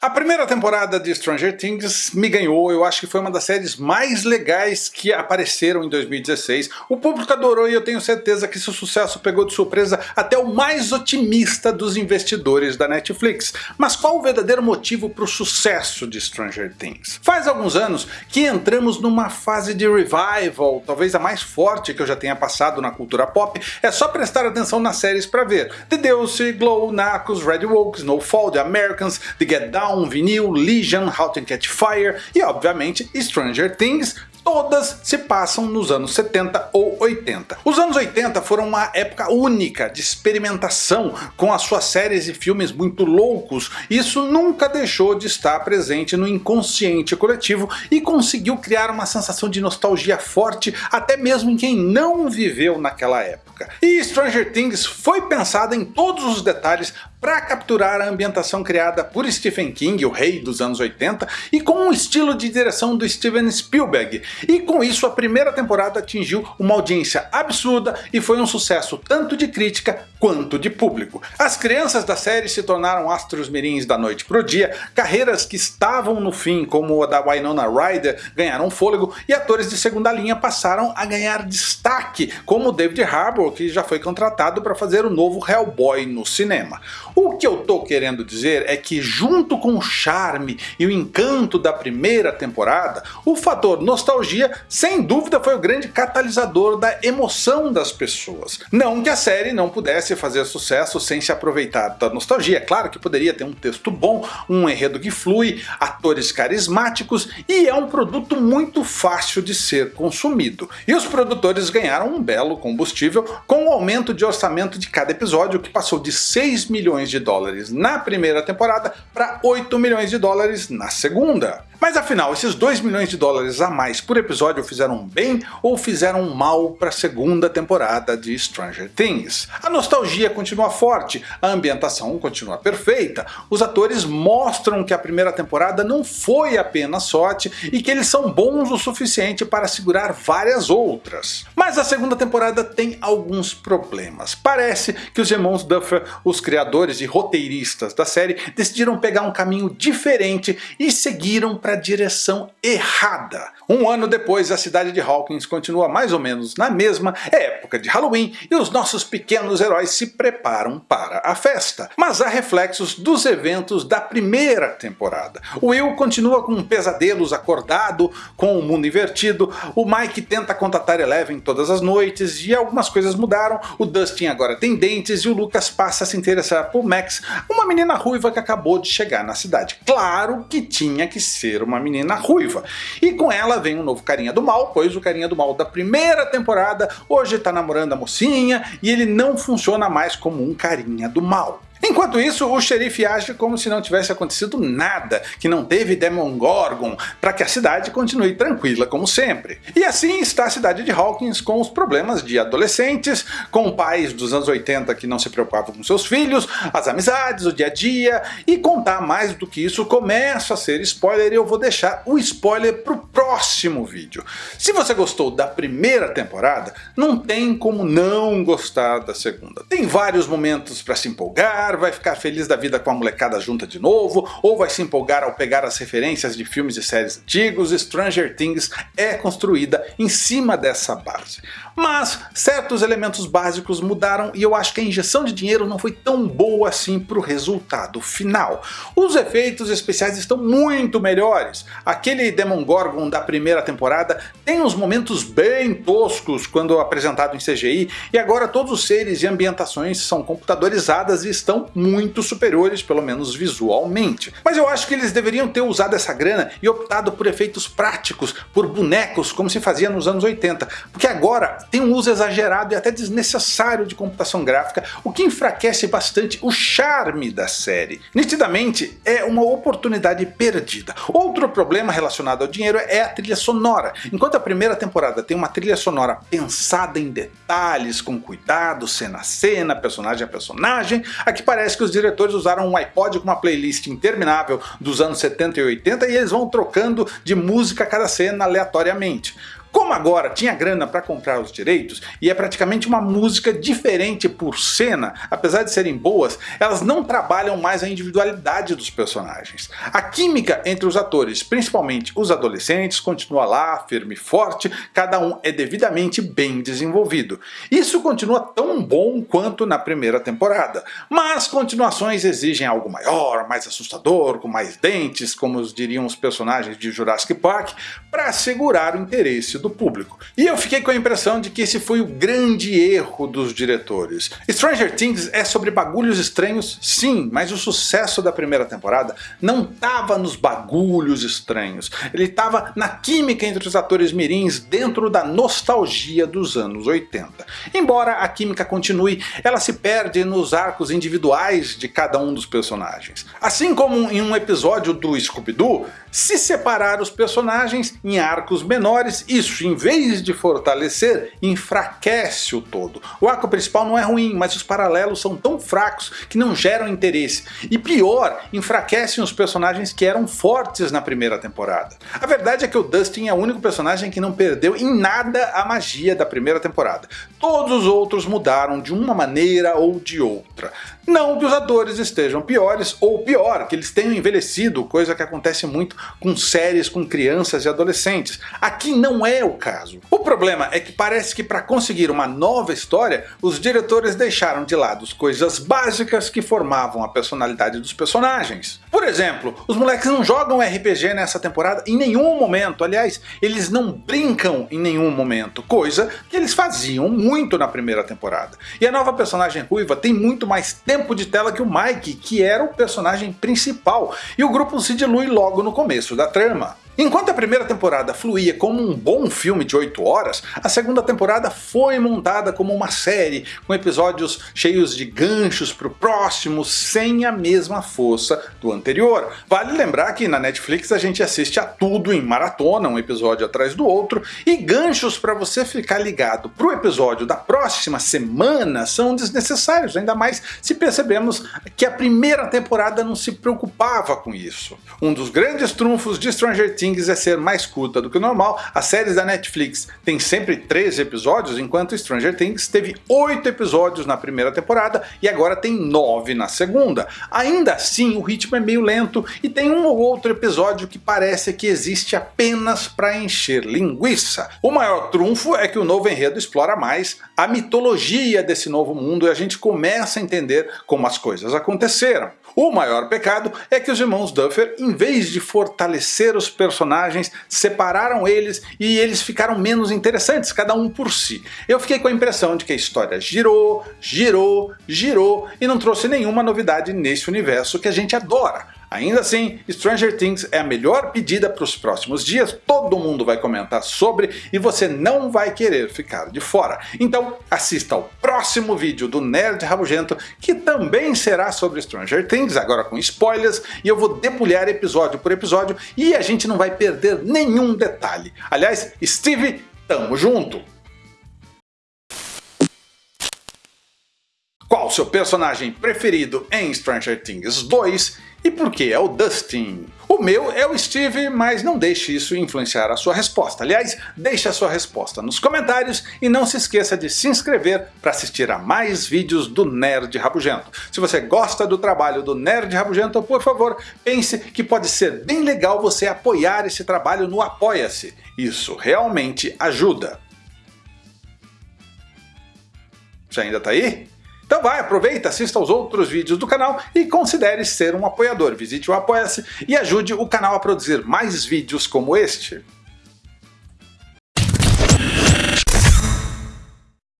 A primeira temporada de Stranger Things me ganhou, eu acho que foi uma das séries mais legais que apareceram em 2016. O público adorou e eu tenho certeza que seu sucesso pegou de surpresa até o mais otimista dos investidores da Netflix. Mas qual o verdadeiro motivo para o sucesso de Stranger Things? Faz alguns anos que entramos numa fase de revival, talvez a mais forte que eu já tenha passado na cultura pop, é só prestar atenção nas séries para ver. The Deuce, Glow, Narcos, Red Woke, Snowfall, The Americans, The Get Down, um Vinil, Legion, How to Catch Fire e obviamente Stranger Things, todas se passam nos anos 70 ou 80. Os anos 80 foram uma época única de experimentação com as suas séries e filmes muito loucos, isso nunca deixou de estar presente no inconsciente coletivo e conseguiu criar uma sensação de nostalgia forte até mesmo em quem não viveu naquela época. E Stranger Things foi pensada em todos os detalhes para capturar a ambientação criada por Stephen King, o rei dos anos 80, e com um estilo de direção do Steven Spielberg, e com isso a primeira temporada atingiu uma audiência absurda e foi um sucesso tanto de crítica quanto de público. As crianças da série se tornaram astros mirins da noite pro dia, carreiras que estavam no fim como a da Winona Ryder ganharam fôlego e atores de segunda linha passaram a ganhar destaque, como David Harbour que já foi contratado para fazer o novo Hellboy no cinema. O que eu tô querendo dizer é que junto com o charme e o encanto da primeira temporada, o fator nostalgia sem dúvida foi o grande catalisador da emoção das pessoas. Não que a série não pudesse fazer sucesso sem se aproveitar da nostalgia, claro que poderia ter um texto bom, um enredo que flui, atores carismáticos e é um produto muito fácil de ser consumido. E os produtores ganharam um belo combustível com o aumento de orçamento de cada episódio que passou de 6 milhões de dólares na primeira temporada para 8 milhões de dólares na segunda. Mas afinal, esses 2 milhões de dólares a mais por episódio fizeram bem ou fizeram mal para a segunda temporada de Stranger Things? A nostalgia continua forte, a ambientação continua perfeita, os atores mostram que a primeira temporada não foi apenas sorte e que eles são bons o suficiente para segurar várias outras. Mas a segunda temporada tem alguns problemas. Parece que os irmãos Duffer, os criadores e roteiristas da série, decidiram pegar um caminho diferente e seguiram para a direção errada. Um ano depois a cidade de Hawkins continua mais ou menos na mesma, época de Halloween e os nossos pequenos heróis se preparam para a festa. Mas há reflexos dos eventos da primeira temporada. O Will continua com pesadelos acordado, com o mundo invertido, o Mike tenta contatar Eleven todas as noites e algumas coisas mudaram, o Dustin agora tem dentes e o Lucas passa a se interessar por Max, uma menina ruiva que acabou de chegar na cidade. Claro que tinha que ser ser uma menina ruiva. E com ela vem um novo carinha do mal, pois o carinha do mal da primeira temporada hoje está namorando a mocinha e ele não funciona mais como um carinha do mal. Enquanto isso, o xerife age como se não tivesse acontecido nada, que não teve Demogorgon, para que a cidade continue tranquila como sempre. E assim está a cidade de Hawkins com os problemas de adolescentes, com pais dos anos 80 que não se preocupavam com seus filhos, as amizades, o dia a dia, e contar mais do que isso começa a ser spoiler e eu vou deixar o spoiler para o próximo vídeo. Se você gostou da primeira temporada, não tem como não gostar da segunda. Tem vários momentos para se empolgar, vai ficar feliz da vida com a molecada junta de novo, ou vai se empolgar ao pegar as referências de filmes e séries antigos, Stranger Things é construída em cima dessa base. Mas certos elementos básicos mudaram e eu acho que a injeção de dinheiro não foi tão boa assim para o resultado final. Os efeitos especiais estão muito melhores. Aquele Demogorgon da primeira temporada tem uns momentos bem toscos quando apresentado em CGI e agora todos os seres e ambientações são computadorizadas e estão são muito superiores, pelo menos visualmente. Mas eu acho que eles deveriam ter usado essa grana e optado por efeitos práticos, por bonecos, como se fazia nos anos 80, porque agora tem um uso exagerado e até desnecessário de computação gráfica, o que enfraquece bastante o charme da série. Nitidamente é uma oportunidade perdida. Outro problema relacionado ao dinheiro é a trilha sonora. Enquanto a primeira temporada tem uma trilha sonora pensada em detalhes, com cuidado, cena a cena, personagem a personagem, aqui parece que os diretores usaram um iPod com uma playlist interminável dos anos 70 e 80 e eles vão trocando de música a cada cena aleatoriamente. Como agora tinha grana para comprar os direitos e é praticamente uma música diferente por cena, apesar de serem boas, elas não trabalham mais a individualidade dos personagens. A química entre os atores, principalmente os adolescentes, continua lá, firme e forte, cada um é devidamente bem desenvolvido. Isso continua tão bom quanto na primeira temporada, mas continuações exigem algo maior, mais assustador, com mais dentes, como diriam os personagens de Jurassic Park, para segurar o interesse do público. E eu fiquei com a impressão de que esse foi o grande erro dos diretores. Stranger Things é sobre bagulhos estranhos, sim, mas o sucesso da primeira temporada não estava nos bagulhos estranhos, ele estava na química entre os atores mirins dentro da nostalgia dos anos 80. Embora a química continue, ela se perde nos arcos individuais de cada um dos personagens. Assim como em um episódio do Scooby-Doo, se separar os personagens em arcos menores, isso em vez de fortalecer, enfraquece o todo. O arco principal não é ruim, mas os paralelos são tão fracos que não geram interesse. E pior, enfraquecem os personagens que eram fortes na primeira temporada. A verdade é que o Dustin é o único personagem que não perdeu em nada a magia da primeira temporada. Todos os outros mudaram de uma maneira ou de outra. Não que os atores estejam piores, ou pior, que eles tenham envelhecido, coisa que acontece muito com séries com crianças e adolescentes. Aqui não é o caso. O problema é que parece que para conseguir uma nova história, os diretores deixaram de lado as coisas básicas que formavam a personalidade dos personagens. Por exemplo, os moleques não jogam RPG nessa temporada em nenhum momento, aliás, eles não brincam em nenhum momento, coisa que eles faziam muito na primeira temporada. E a nova personagem ruiva tem muito mais tempo de tela que o Mike, que era o personagem principal, e o grupo se dilui logo no começo da trama. Enquanto a primeira temporada fluía como um bom filme de 8 horas, a segunda temporada foi montada como uma série, com episódios cheios de ganchos para o próximo, sem a mesma força do anterior. Vale lembrar que na Netflix a gente assiste a tudo em maratona, um episódio atrás do outro, e ganchos para você ficar ligado para o episódio da próxima semana são desnecessários, ainda mais se percebemos que a primeira temporada não se preocupava com isso. Um dos grandes trunfos de Stranger Things Things é ser mais curta do que o normal, as séries da Netflix têm sempre 13 episódios, enquanto Stranger Things teve 8 episódios na primeira temporada e agora tem 9 na segunda. Ainda assim, o ritmo é meio lento e tem um ou outro episódio que parece que existe apenas para encher linguiça. O maior trunfo é que o novo enredo explora mais a mitologia desse novo mundo e a gente começa a entender como as coisas aconteceram. O maior pecado é que os irmãos Duffer, em vez de fortalecer os personagens, separaram eles e eles ficaram menos interessantes, cada um por si. Eu fiquei com a impressão de que a história girou, girou, girou e não trouxe nenhuma novidade nesse universo que a gente adora. Ainda assim, Stranger Things é a melhor pedida para os próximos dias, todo mundo vai comentar sobre e você não vai querer ficar de fora. Então assista ao próximo vídeo do Nerd Rabugento, que também será sobre Stranger Things, agora com spoilers, e eu vou debulhar episódio por episódio e a gente não vai perder nenhum detalhe. Aliás, Steve, tamo junto! Qual seu personagem preferido em Stranger Things 2 e por que é o Dustin? O meu é o Steve, mas não deixe isso influenciar a sua resposta. Aliás, deixe a sua resposta nos comentários e não se esqueça de se inscrever para assistir a mais vídeos do Nerd Rabugento. Se você gosta do trabalho do Nerd Rabugento, por favor, pense que pode ser bem legal você apoiar esse trabalho no Apoia-se. Isso realmente ajuda. Você ainda está aí? Então vai, aproveita, assista aos outros vídeos do canal e considere ser um apoiador. Visite o Apoia-se e ajude o canal a produzir mais vídeos como este.